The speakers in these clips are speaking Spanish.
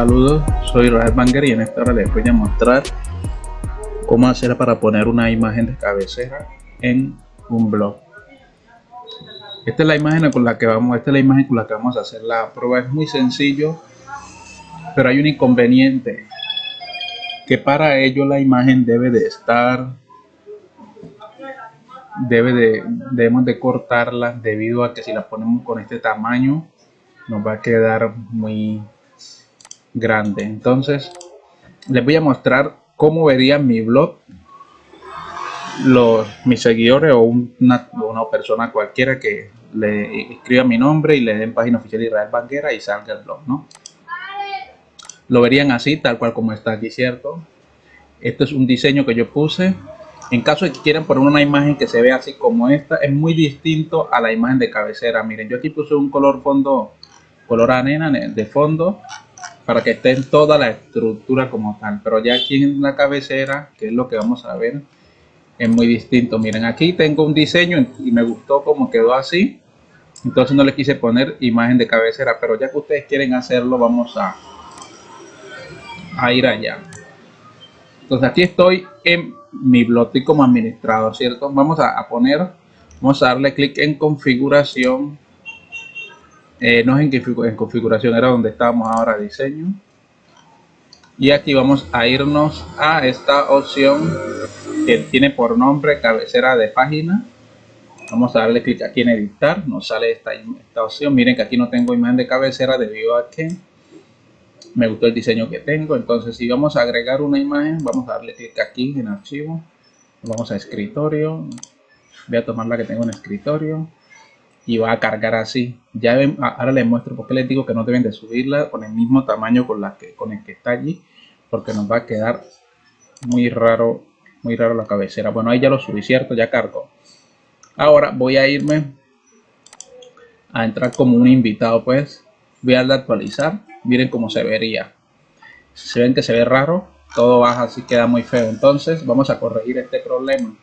Saludos, soy Rafael Banger y en esta hora les voy a mostrar cómo hacer para poner una imagen de cabecera en un blog. Esta es la imagen con la que vamos, esta es la imagen con la que vamos a hacer la prueba. Es muy sencillo, pero hay un inconveniente que para ello la imagen debe de estar debe de debemos de cortarla debido a que si la ponemos con este tamaño nos va a quedar muy grande. Entonces les voy a mostrar cómo vería mi blog los mis seguidores o una, una persona cualquiera que le escriba mi nombre y le den página oficial Israel Banguera y salga el blog no lo verían así tal cual como está aquí cierto este es un diseño que yo puse. En caso de que quieran poner una imagen que se vea así como esta es muy distinto a la imagen de cabecera. Miren yo aquí puse un color fondo color arena de fondo para que esté en toda la estructura como tal. Pero ya aquí en la cabecera que es lo que vamos a ver es muy distinto. Miren aquí tengo un diseño y me gustó como quedó así. Entonces no le quise poner imagen de cabecera pero ya que ustedes quieren hacerlo vamos a, a ir allá. Entonces aquí estoy en mi blog como administrador cierto vamos a, poner vamos a darle clic en configuración eh, no es en, configuración, era donde estábamos ahora, diseño. Y aquí vamos a irnos a esta opción que tiene por nombre cabecera de página. Vamos a darle clic aquí en editar, nos sale esta, esta opción. Miren que aquí no tengo imagen de cabecera debido a que me gustó el diseño que tengo. Entonces si vamos a agregar una imagen, vamos a darle clic aquí en archivo. Vamos a escritorio. Voy a tomar la que tengo en escritorio y va a cargar así. Ya ahora les muestro porque les digo que no deben de subirla con el mismo tamaño con la que con el que está allí, porque nos va a quedar muy raro, muy raro la cabecera. Bueno, ahí ya lo subí, cierto, ya cargo. Ahora voy a irme a entrar como un invitado, pues voy a darle a actualizar. Miren cómo se vería. Se ven que se ve raro, todo baja así queda muy feo. Entonces vamos a corregir este problema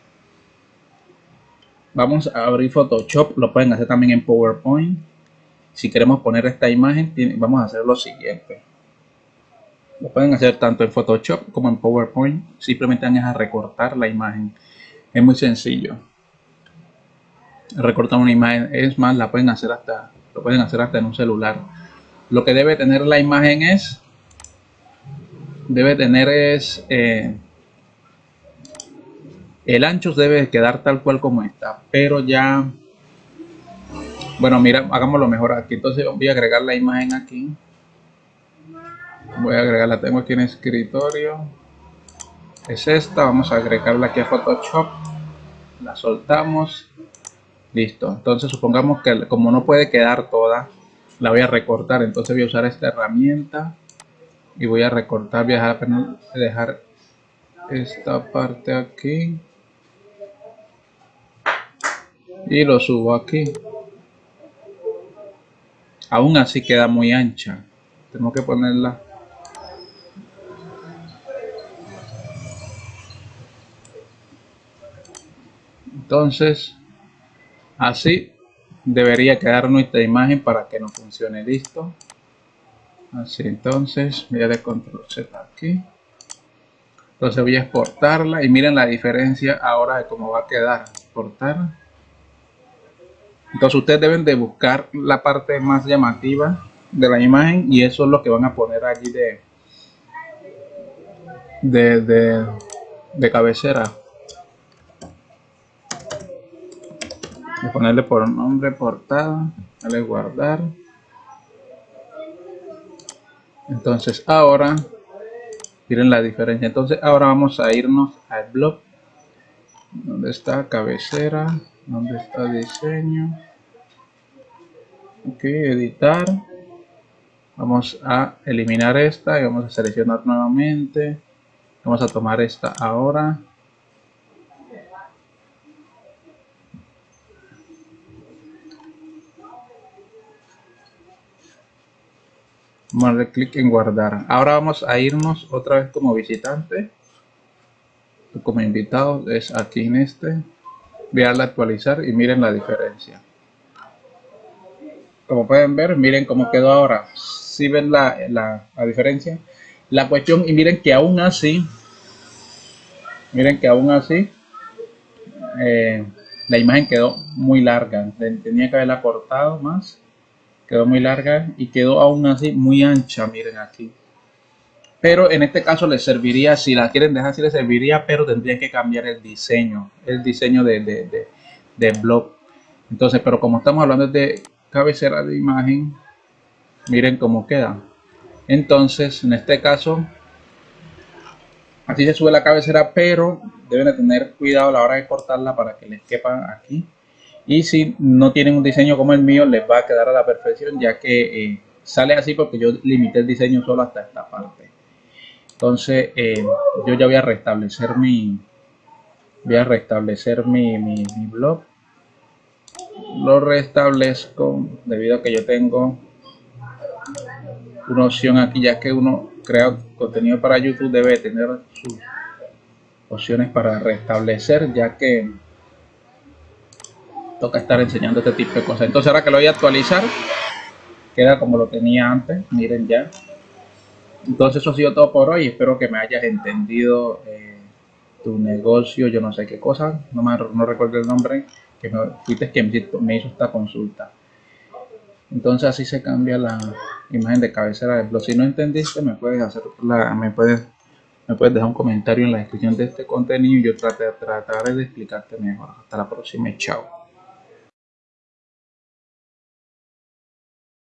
vamos a abrir Photoshop, lo pueden hacer también en PowerPoint. Si queremos poner esta imagen, vamos a hacer lo siguiente. Lo pueden hacer tanto en Photoshop como en PowerPoint. Simplemente van a recortar la imagen. Es muy sencillo. Recortar una imagen es más, la pueden hacer hasta, lo pueden hacer hasta en un celular. Lo que debe tener la imagen es, debe tener es eh, el ancho debe quedar tal cual como está, pero ya... Bueno, mira, hagámoslo mejor aquí. Entonces voy a agregar la imagen aquí. Voy a agregarla, tengo aquí en escritorio. Es esta, vamos a agregarla aquí a Photoshop. La soltamos. Listo. Entonces supongamos que como no puede quedar toda, la voy a recortar. Entonces voy a usar esta herramienta y voy a recortar, voy a dejar esta parte aquí y lo subo aquí. Aún así queda muy ancha. Tengo que ponerla. Entonces así debería quedar nuestra imagen para que no funcione. Listo. Así entonces voy a dar control z aquí. Entonces voy a exportarla. Y miren la diferencia ahora de cómo va a quedar. Exportar entonces ustedes deben de buscar la parte más llamativa de la imagen y eso es lo que van a poner allí de de, de, cabecera. Voy a ponerle por nombre portada, darle guardar. Entonces ahora, miren la diferencia. Entonces ahora vamos a irnos al blog. donde está cabecera? ¿Dónde está diseño? Ok, editar. Vamos a eliminar esta y vamos a seleccionar nuevamente. Vamos a tomar esta ahora. Vamos a darle clic en guardar. Ahora vamos a irnos otra vez como visitante. Como invitado es aquí en este voy a darle a actualizar y miren la diferencia como pueden ver miren cómo quedó ahora si ven la, la, la diferencia. La cuestión, y miren que aún así, miren que aún así, eh, la imagen quedó muy larga. Tenía que haberla cortado más. Quedó muy larga y quedó aún así muy ancha. Miren aquí. Pero en este caso les serviría, si la quieren dejar así les serviría, pero tendrían que cambiar el diseño. El diseño de, de, de, blog. Entonces, pero como estamos hablando de cabecera de imagen, miren cómo queda. Entonces, en este caso, así se sube la cabecera, pero deben de tener cuidado a la hora de cortarla para que les quepa aquí. Y si no tienen un diseño como el mío, les va a quedar a la perfección, ya que eh, sale así porque yo limité el diseño solo hasta esta parte. Entonces, eh, yo ya voy a restablecer mi, voy a restablecer mi, mi, mi blog. Lo restablezco debido a que yo tengo una opción aquí, ya que uno crea contenido para YouTube debe tener sus opciones para restablecer, ya que toca estar enseñando este tipo de cosas. Entonces ahora que lo voy a actualizar, queda como lo tenía antes, miren ya. Entonces eso ha sido todo por hoy, espero que me hayas entendido eh, tu negocio, yo no sé qué cosa, no, me, no recuerdo el nombre, que me, fuiste quien me hizo esta consulta. Entonces así se cambia la imagen de cabecera del blog. Si no entendiste, me puedes hacer la, me puedes me puedes dejar un comentario en la descripción de este contenido y yo trataré de explicarte mejor. Hasta la próxima, chao.